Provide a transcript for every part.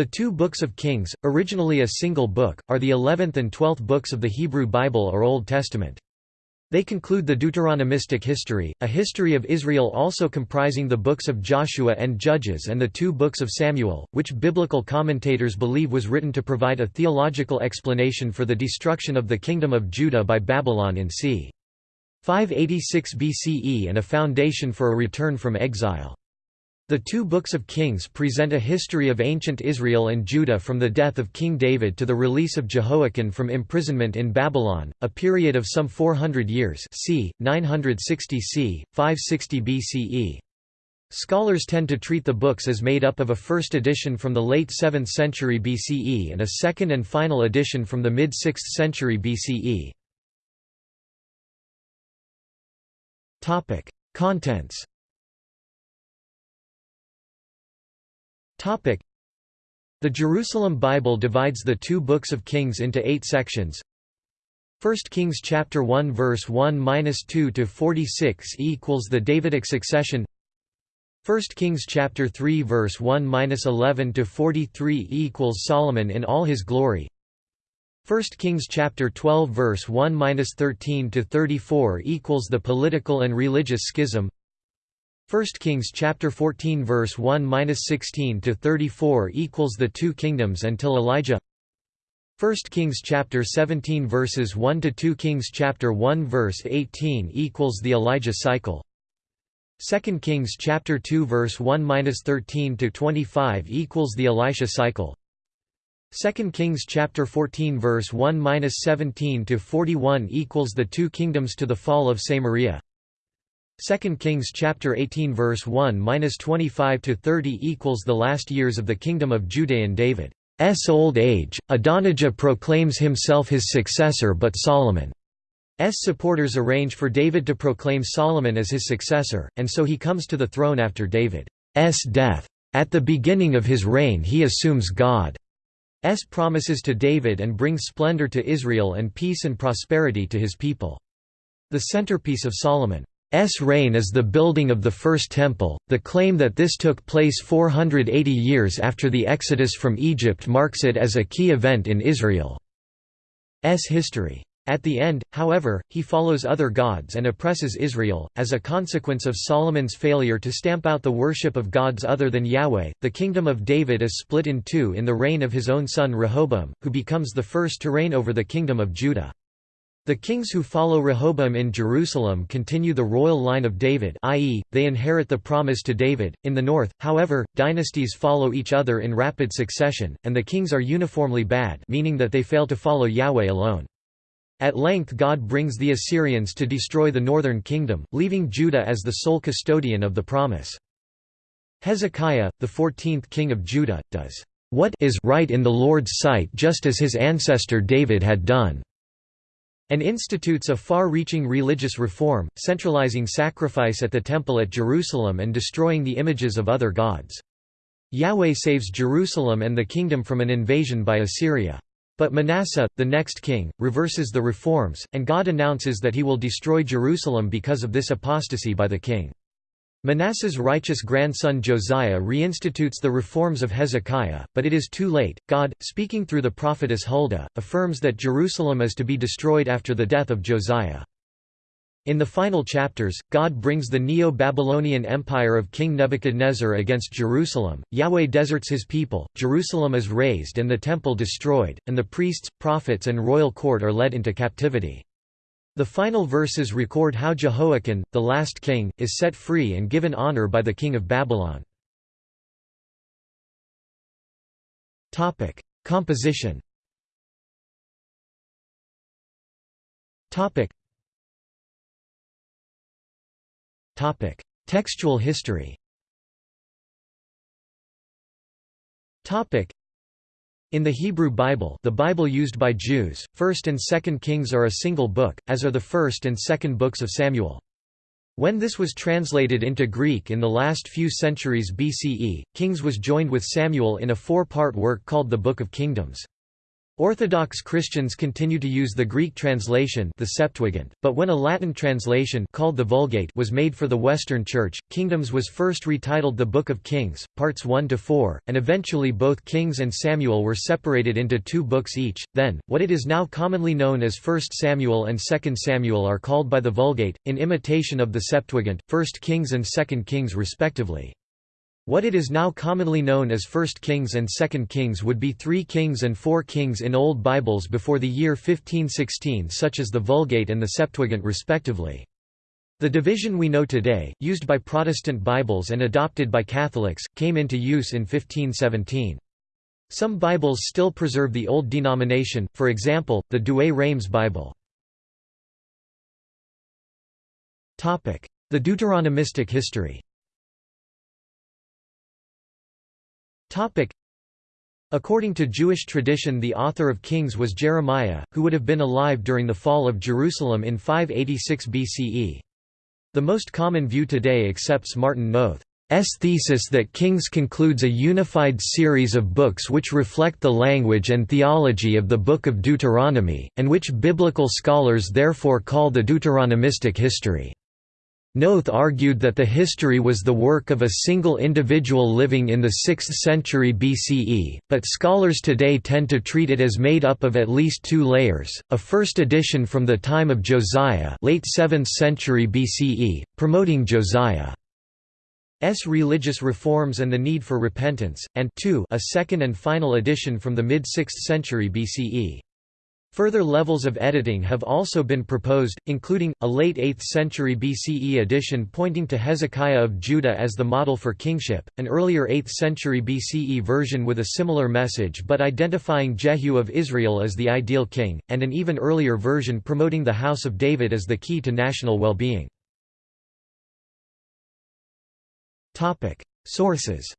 The two Books of Kings, originally a single book, are the eleventh and twelfth books of the Hebrew Bible or Old Testament. They conclude the Deuteronomistic history, a history of Israel also comprising the books of Joshua and Judges and the two books of Samuel, which biblical commentators believe was written to provide a theological explanation for the destruction of the kingdom of Judah by Babylon in c. 586 BCE and a foundation for a return from exile. The two books of Kings present a history of ancient Israel and Judah from the death of King David to the release of Jehoiachin from imprisonment in Babylon, a period of some 400 years c. 960 c. 560 BCE. Scholars tend to treat the books as made up of a first edition from the late 7th century BCE and a second and final edition from the mid-6th century BCE. Contents The Jerusalem Bible divides the two books of Kings into eight sections. 1 Kings chapter 1 verse 1-2 to 46 equals the Davidic succession. 1 Kings chapter 3 verse 1-11 to 43 equals Solomon in all his glory. 1 Kings chapter 12 verse 1-13 to 34 equals the political and religious schism. 1 Kings chapter 14 verse 1-16 to 34 equals the two kingdoms until Elijah. 1 Kings chapter 17 verses 1 to 2 Kings chapter 1 verse 18 equals the Elijah cycle. 2 Kings chapter 2 verse 1-13 to 25 equals the Elisha cycle. 2 Kings chapter 14 verse 1-17 to 41 equals the two kingdoms to the fall of Samaria 2 Kings chapter 18 verse 1-25 to 30 equals the last years of the kingdom of Judean David's old age. Adonijah proclaims himself his successor but Solomon's supporters arrange for David to proclaim Solomon as his successor, and so he comes to the throne after David's death. At the beginning of his reign he assumes God's promises to David and brings splendor to Israel and peace and prosperity to his people. The centerpiece of Solomon S reign is the building of the First Temple. The claim that this took place 480 years after the Exodus from Egypt marks it as a key event in Israel's history. At the end, however, he follows other gods and oppresses Israel. As a consequence of Solomon's failure to stamp out the worship of gods other than Yahweh, the kingdom of David is split in two in the reign of his own son Rehoboam, who becomes the first to reign over the kingdom of Judah. The kings who follow Rehoboam in Jerusalem continue the royal line of David i.e., they inherit the promise to David. In the north, however, dynasties follow each other in rapid succession, and the kings are uniformly bad meaning that they fail to follow Yahweh alone. At length God brings the Assyrians to destroy the northern kingdom, leaving Judah as the sole custodian of the promise. Hezekiah, the fourteenth king of Judah, does what is right in the Lord's sight just as his ancestor David had done and institutes a far-reaching religious reform, centralizing sacrifice at the Temple at Jerusalem and destroying the images of other gods. Yahweh saves Jerusalem and the kingdom from an invasion by Assyria. But Manasseh, the next king, reverses the reforms, and God announces that he will destroy Jerusalem because of this apostasy by the king. Manasseh's righteous grandson Josiah reinstitutes the reforms of Hezekiah, but it is too late. God, speaking through the prophetess Huldah, affirms that Jerusalem is to be destroyed after the death of Josiah. In the final chapters, God brings the Neo-Babylonian empire of King Nebuchadnezzar against Jerusalem, Yahweh deserts his people, Jerusalem is razed and the temple destroyed, and the priests, prophets and royal court are led into captivity. The final verses record how Jehoiachin, the last king, is set free and given honor by the king of Babylon. Topic: Composition Topic. Topic: Textual history in the Hebrew Bible the Bible used by Jews, 1st and 2nd Kings are a single book, as are the 1st and 2nd books of Samuel. When this was translated into Greek in the last few centuries BCE, Kings was joined with Samuel in a four-part work called the Book of Kingdoms. Orthodox Christians continue to use the Greek translation the Septuagint, but when a Latin translation called the Vulgate was made for the Western Church, Kingdoms was first retitled the Book of Kings, parts 1 to 4, and eventually both Kings and Samuel were separated into two books each. Then, what it is now commonly known as 1 Samuel and 2 Samuel are called by the Vulgate, in imitation of the Septuagint, 1 Kings and 2 Kings respectively. What it is now commonly known as 1 Kings and 2 Kings would be 3 Kings and 4 Kings in Old Bibles before the year 1516 such as the Vulgate and the Septuagint respectively. The division we know today, used by Protestant Bibles and adopted by Catholics, came into use in 1517. Some Bibles still preserve the old denomination, for example, the Douay-Rheims Bible. The Deuteronomistic history According to Jewish tradition the author of Kings was Jeremiah, who would have been alive during the fall of Jerusalem in 586 BCE. The most common view today accepts Martin Noth's thesis that Kings concludes a unified series of books which reflect the language and theology of the Book of Deuteronomy, and which biblical scholars therefore call the Deuteronomistic history. Noth argued that the history was the work of a single individual living in the 6th century BCE, but scholars today tend to treat it as made up of at least two layers, a first edition from the time of Josiah late 7th century BCE, promoting Josiah's religious reforms and the need for repentance, and two, a second and final edition from the mid-6th century BCE. Further levels of editing have also been proposed, including, a late 8th century BCE edition pointing to Hezekiah of Judah as the model for kingship, an earlier 8th century BCE version with a similar message but identifying Jehu of Israel as the ideal king, and an even earlier version promoting the House of David as the key to national well-being. Sources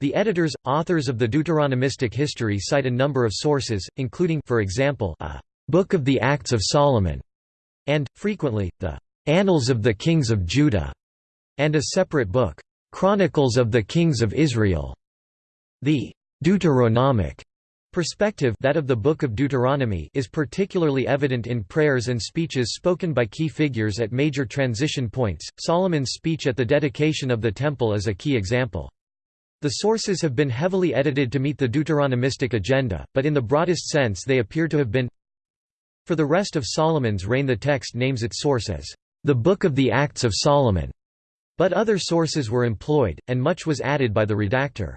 the editors, authors of the Deuteronomistic history cite a number of sources, including for example, a «Book of the Acts of Solomon» and, frequently, the «Annals of the Kings of Judah» and a separate book, «Chronicles of the Kings of Israel». The «Deuteronomic» perspective that of the Book of Deuteronomy is particularly evident in prayers and speeches spoken by key figures at major transition points. Solomon's speech at the dedication of the Temple is a key example. The sources have been heavily edited to meet the Deuteronomistic agenda, but in the broadest sense they appear to have been For the rest of Solomon's reign the text names its source as, "...the Book of the Acts of Solomon", but other sources were employed, and much was added by the redactor.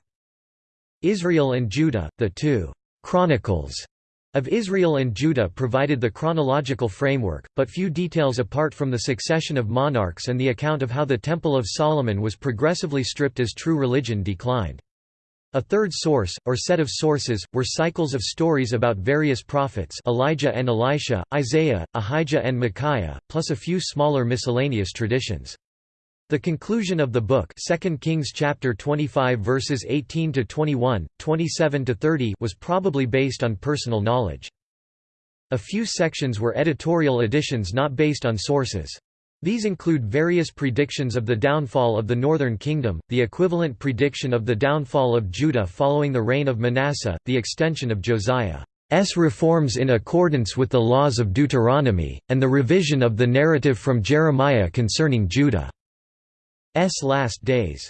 Israel and Judah, the two "'Chronicles' of Israel and Judah provided the chronological framework, but few details apart from the succession of monarchs and the account of how the Temple of Solomon was progressively stripped as true religion declined. A third source, or set of sources, were cycles of stories about various prophets Elijah and Elisha, Isaiah, Ahijah and Micaiah, plus a few smaller miscellaneous traditions. The conclusion of the book 2 Kings chapter 25 verses 18 to 21, 27 to 30 was probably based on personal knowledge. A few sections were editorial additions not based on sources. These include various predictions of the downfall of the northern kingdom, the equivalent prediction of the downfall of Judah following the reign of Manasseh, the extension of Josiah's reforms in accordance with the laws of Deuteronomy, and the revision of the narrative from Jeremiah concerning Judah. S last days.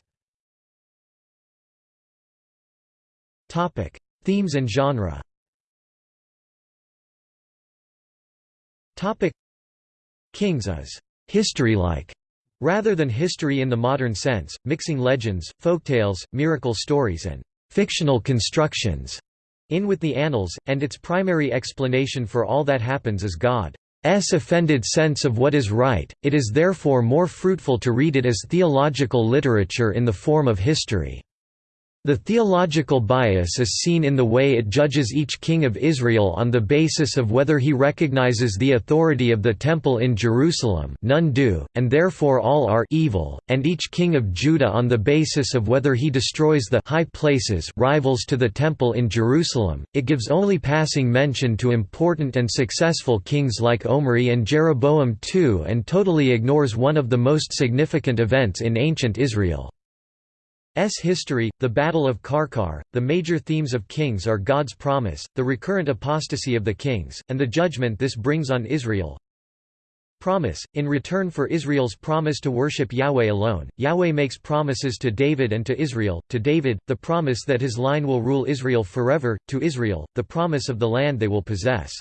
Topic: Themes and genre. Kings is history-like. Rather than history in the modern sense, mixing legends, folktales, miracle stories and fictional constructions in with the annals, and its primary explanation for all that happens is God. S offended sense of what is right, it is therefore more fruitful to read it as theological literature in the form of history. The theological bias is seen in the way it judges each king of Israel on the basis of whether he recognizes the authority of the Temple in Jerusalem none do, and therefore all are evil, and each king of Judah on the basis of whether he destroys the high places rivals to the Temple in Jerusalem. It gives only passing mention to important and successful kings like Omri and Jeroboam II and totally ignores one of the most significant events in ancient Israel. History, the Battle of Karkar, the major themes of Kings are God's promise, the recurrent apostasy of the kings, and the judgment this brings on Israel. Promise In return for Israel's promise to worship Yahweh alone, Yahweh makes promises to David and to Israel. To David, the promise that his line will rule Israel forever, to Israel, the promise of the land they will possess.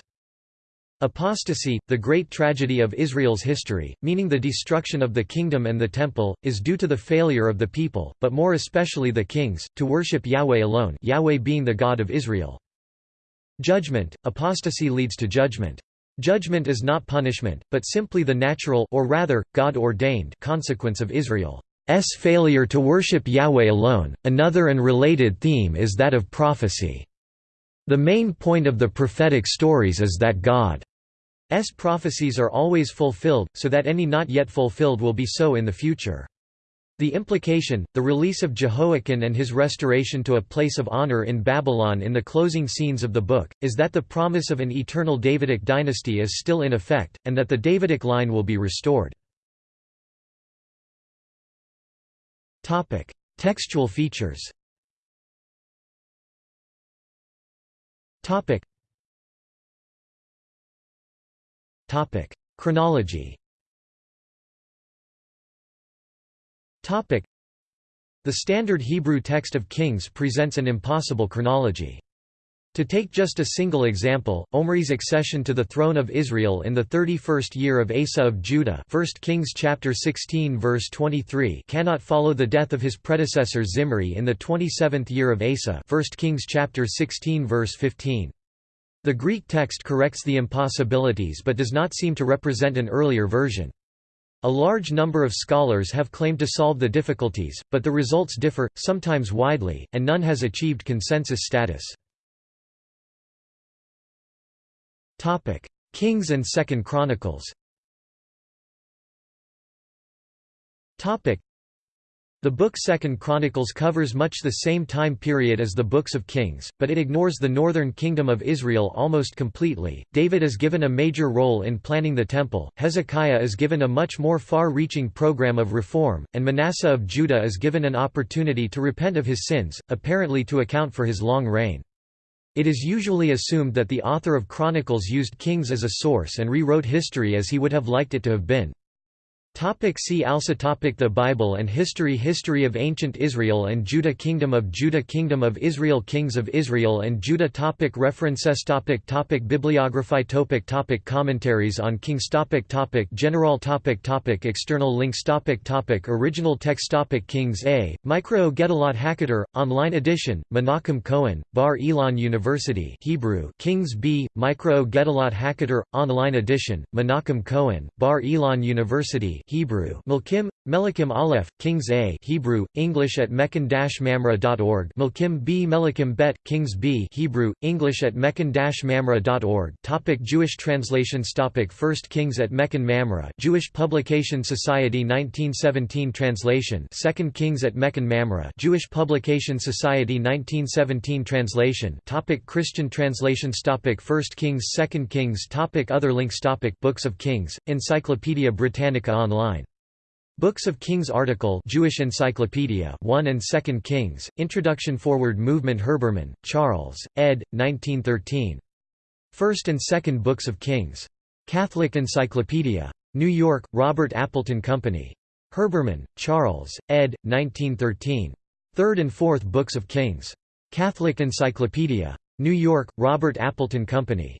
Apostasy, the great tragedy of Israel's history, meaning the destruction of the kingdom and the temple, is due to the failure of the people, but more especially the kings, to worship Yahweh alone Yahweh being the God of Israel. Judgment, apostasy leads to judgment. Judgment is not punishment, but simply the natural or rather, God-ordained consequence of Israel's failure to worship Yahweh alone. Another and related theme is that of prophecy. The main point of the prophetic stories is that God's prophecies are always fulfilled, so that any not yet fulfilled will be so in the future. The implication, the release of Jehoiachin and his restoration to a place of honor in Babylon in the closing scenes of the book, is that the promise of an eternal Davidic dynasty is still in effect, and that the Davidic line will be restored. Textual features Topic. Chronology Topic. The standard Hebrew text of Kings presents an impossible chronology. To take just a single example, Omri's accession to the throne of Israel in the 31st year of Asa of Judah 1 Kings chapter 16 verse 23 cannot follow the death of his predecessor Zimri in the 27th year of Asa 1 Kings chapter 16 verse 15. The Greek text corrects the impossibilities but does not seem to represent an earlier version. A large number of scholars have claimed to solve the difficulties, but the results differ, sometimes widely, and none has achieved consensus status. Kings and Second Chronicles. The book Second Chronicles covers much the same time period as the books of Kings, but it ignores the northern kingdom of Israel almost completely. David is given a major role in planning the temple, Hezekiah is given a much more far-reaching program of reform, and Manasseh of Judah is given an opportunity to repent of his sins, apparently to account for his long reign. It is usually assumed that the author of Chronicles used kings as a source and rewrote history as he would have liked it to have been. Topic see also topic The Bible and History History of Ancient Israel and Judah Kingdom of Judah Kingdom of Israel Kings of Israel and Judah topic References topic topic Bibliography topic topic Commentaries on Kings topic topic General topic topic External links topic topic Original text topic Kings A, Mikraot Gedolot Haketer, online edition, Menachem Cohen, Bar Ilan University Hebrew Kings B, Mikraot Gedolot Haketer, online edition, Menachem Cohen, Bar Ilan University Hebrew Melkim, Melikim Aleph, Kings A Hebrew, English at mechon-mamre.org Melkim B Melikim Bet, Kings B Hebrew, English at mechon-mamre.org Topic Jewish translations Topic First Kings at Mechon Mamre Jewish Publication Society 1917 translation Second Kings at Mechon Mamre Jewish Publication Society 1917 translation Topic Christian translations Topic First Kings Second Kings Topic Other links Topic Books of Kings, Encyclopædia Britannica Online Books of Kings article Jewish Encyclopedia 1 and 2 Kings, Introduction Forward Movement Herbermann, Charles, ed. 1913. First and Second Books of Kings. Catholic Encyclopedia. New York, Robert Appleton Company. Herbermann, Charles, ed. 1913. Third and Fourth Books of Kings. Catholic Encyclopedia. New York, Robert Appleton Company.